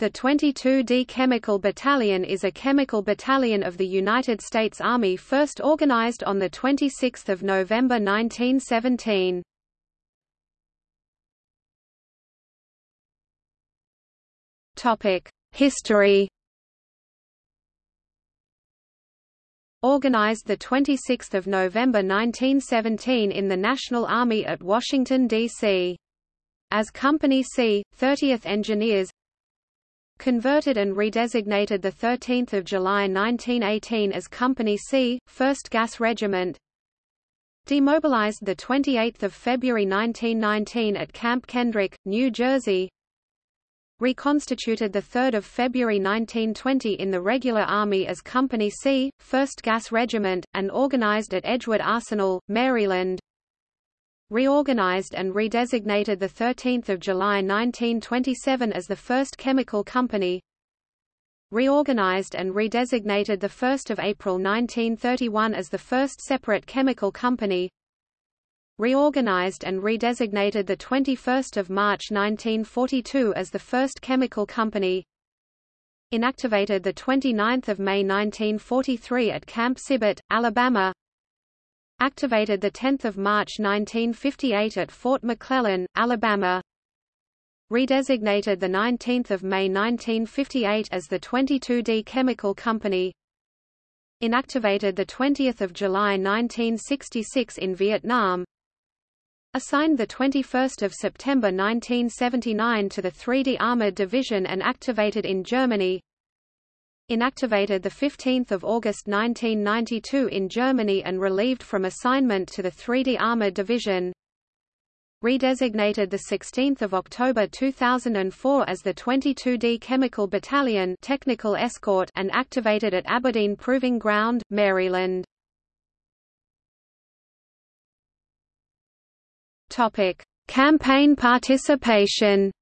The 22d Chemical Battalion is a chemical battalion of the United States Army first organized on 26 November 1917. History Organized 26 November 1917 in the National Army at Washington, D.C. As Company C, 30th Engineers converted and redesignated 13 July 1918 as Company C, 1st Gas Regiment. Demobilized 28 February 1919 at Camp Kendrick, New Jersey. Reconstituted 3 February 1920 in the regular army as Company C, 1st Gas Regiment, and organized at Edgewood Arsenal, Maryland reorganized and redesignated 13 July 1927 as the first chemical company. Reorganized and redesignated 1 April 1931 as the first separate chemical company. Reorganized and redesignated 21 March 1942 as the first chemical company. Inactivated 29 May 1943 at Camp Sibert, Alabama activated 10 March 1958 at Fort McClellan, Alabama. Redesignated 19 May 1958 as the 22D Chemical Company. Inactivated 20 July 1966 in Vietnam. Assigned 21 September 1979 to the 3D Armored Division and activated in Germany inactivated 15 August 1992 in Germany and relieved from assignment to the 3D Armored Division redesignated 16 October 2004 as the 22D Chemical Battalion Technical Escort and activated at Aberdeen Proving Ground, Maryland. Campaign participation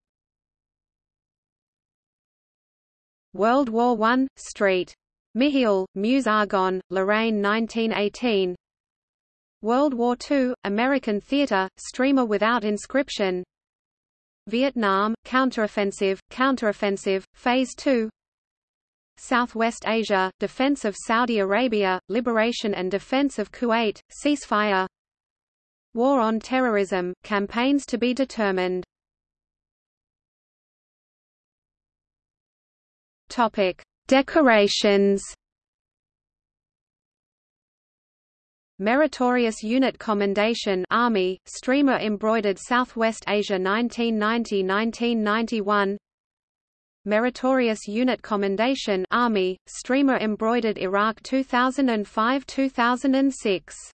World War I, Street. Mihiel, Meuse Argonne, Lorraine 1918 World War II, American Theater, Streamer Without Inscription. Vietnam, Counteroffensive, Counteroffensive, Phase 2 Southwest Asia, Defense of Saudi Arabia, Liberation and Defense of Kuwait, Ceasefire. War on Terrorism, Campaigns to be determined Topic: Decorations. Meritorious Unit Commendation Army, streamer embroidered Southwest Asia 1990–1991 Meritorious Unit Commendation Army, streamer embroidered Iraq 2005–2006